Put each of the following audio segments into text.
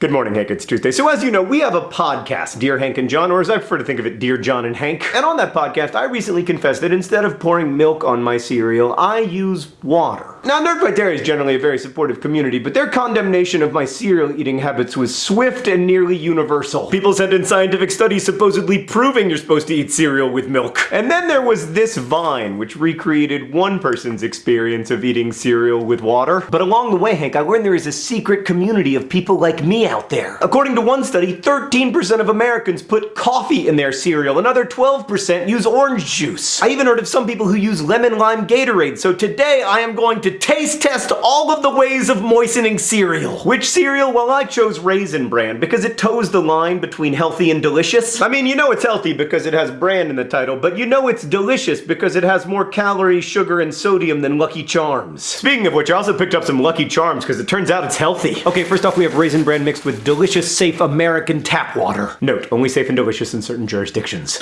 Good morning, Hank. It's Tuesday. So, as you know, we have a podcast, Dear Hank and John, or as I prefer to think of it, Dear John and Hank. And on that podcast, I recently confessed that instead of pouring milk on my cereal, I use water. Now, Nerdfighteria is generally a very supportive community, but their condemnation of my cereal eating habits was swift and nearly universal. People sent in scientific studies supposedly proving you're supposed to eat cereal with milk. And then there was this Vine, which recreated one person's experience of eating cereal with water. But along the way, Hank, I learned there is a secret community of people like me out there. According to one study, 13% of Americans put coffee in their cereal, another 12% use orange juice. I even heard of some people who use lemon lime Gatorade, so today I am going to taste test all of the ways of moistening cereal. Which cereal? Well, I chose Raisin Bran because it toes the line between healthy and delicious. I mean, you know it's healthy because it has bran in the title, but you know it's delicious because it has more calories, sugar, and sodium than Lucky Charms. Speaking of which, I also picked up some Lucky Charms because it turns out it's healthy. Okay, first off, we have Raisin Bran mixed with delicious, safe American tap water. Note, only safe and delicious in certain jurisdictions.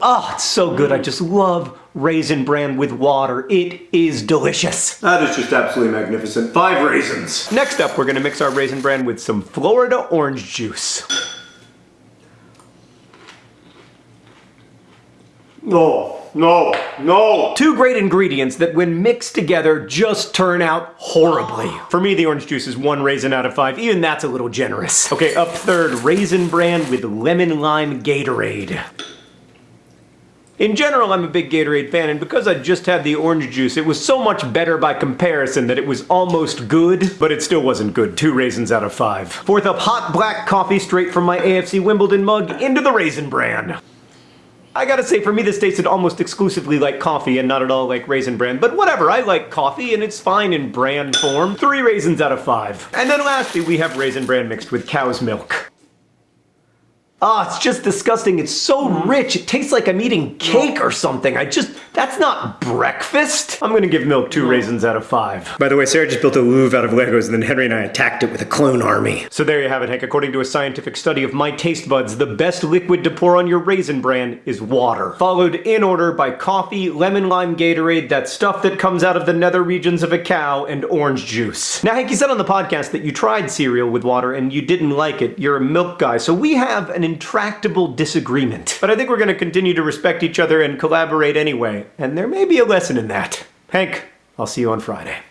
Oh, it's so good. I just love Raisin Bran with water. It is delicious. That is just absolutely magnificent. Five raisins. Next up, we're gonna mix our Raisin Bran with some Florida orange juice. No, no, no. Two great ingredients that when mixed together just turn out horribly. For me, the orange juice is one raisin out of five. Even that's a little generous. Okay, up third, Raisin Bran with lemon lime Gatorade. In general, I'm a big Gatorade fan, and because I just had the orange juice, it was so much better by comparison that it was almost good, but it still wasn't good. Two raisins out of five. Fourth up, hot black coffee straight from my AFC Wimbledon mug into the Raisin Bran. I gotta say, for me, this tasted almost exclusively like coffee and not at all like Raisin Bran, but whatever, I like coffee and it's fine in brand form. Three raisins out of five. And then lastly, we have Raisin Bran mixed with cow's milk. Ah, oh, it's just disgusting. It's so rich. It tastes like I'm eating cake or something. I just, that's not breakfast. I'm gonna give milk two raisins out of five. By the way, Sarah just built a Louvre out of Legos and then Henry and I attacked it with a clone army. So there you have it, Hank. According to a scientific study of my taste buds, the best liquid to pour on your Raisin Bran is water. Followed in order by coffee, lemon lime Gatorade, that stuff that comes out of the nether regions of a cow, and orange juice. Now, Hank, you said on the podcast that you tried cereal with water and you didn't like it. You're a milk guy, so we have an intractable disagreement. But I think we're going to continue to respect each other and collaborate anyway, and there may be a lesson in that. Hank, I'll see you on Friday.